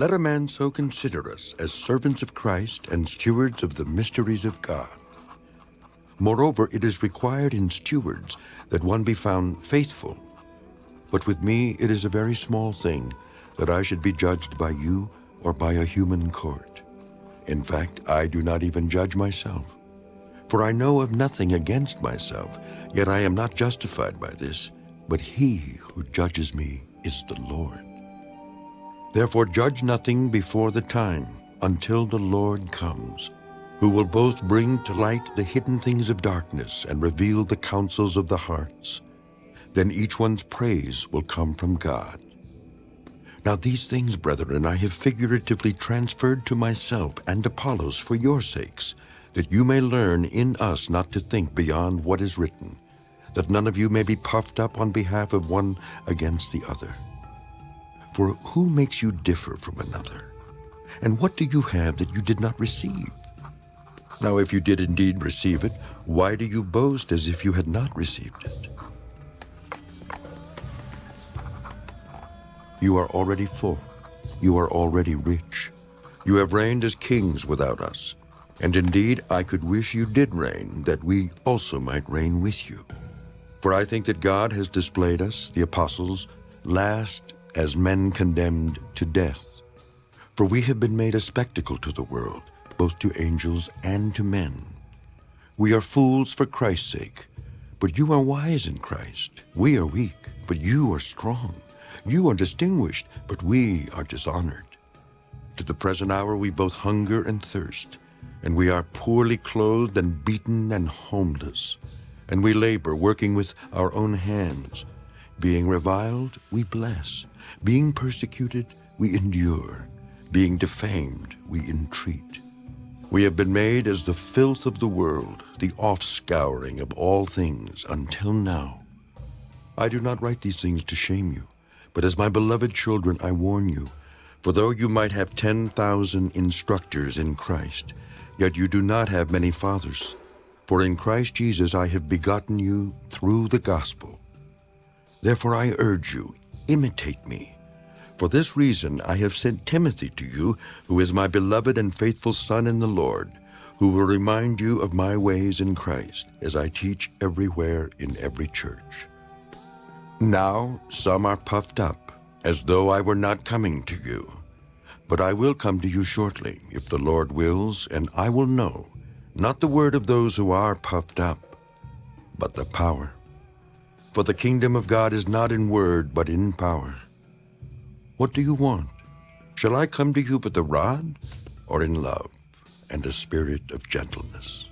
Let a man so consider us as servants of Christ and stewards of the mysteries of God. Moreover, it is required in stewards that one be found faithful. But with me it is a very small thing that I should be judged by you or by a human court. In fact, I do not even judge myself. For I know of nothing against myself, yet I am not justified by this, but he who judges me is the Lord. Therefore judge nothing before the time, until the Lord comes, who will both bring to light the hidden things of darkness and reveal the counsels of the hearts. Then each one's praise will come from God. Now these things, brethren, I have figuratively transferred to myself and Apollos for your sakes, that you may learn in us not to think beyond what is written, that none of you may be puffed up on behalf of one against the other. For who makes you differ from another? And what do you have that you did not receive? Now if you did indeed receive it, why do you boast as if you had not received it? You are already full. You are already rich. You have reigned as kings without us. And indeed, I could wish you did reign, that we also might reign with you. For I think that God has displayed us, the apostles, last as men condemned to death. For we have been made a spectacle to the world, both to angels and to men. We are fools for Christ's sake, but you are wise in Christ. We are weak, but you are strong. You are distinguished, but we are dishonored. To the present hour we both hunger and thirst, and we are poorly clothed and beaten and homeless. And we labor, working with our own hands. Being reviled, we bless. Being persecuted, we endure. Being defamed, we entreat. We have been made as the filth of the world, the offscouring of all things until now. I do not write these things to shame you, but as my beloved children I warn you, for though you might have 10,000 instructors in Christ, yet you do not have many fathers. For in Christ Jesus I have begotten you through the gospel. Therefore I urge you, imitate me. For this reason I have sent Timothy to you, who is my beloved and faithful son in the Lord, who will remind you of my ways in Christ, as I teach everywhere in every church. Now some are puffed up, as though I were not coming to you. But I will come to you shortly, if the Lord wills, and I will know, not the word of those who are puffed up, but the power. For the kingdom of God is not in word, but in power. What do you want? Shall I come to you with a rod, or in love and a spirit of gentleness?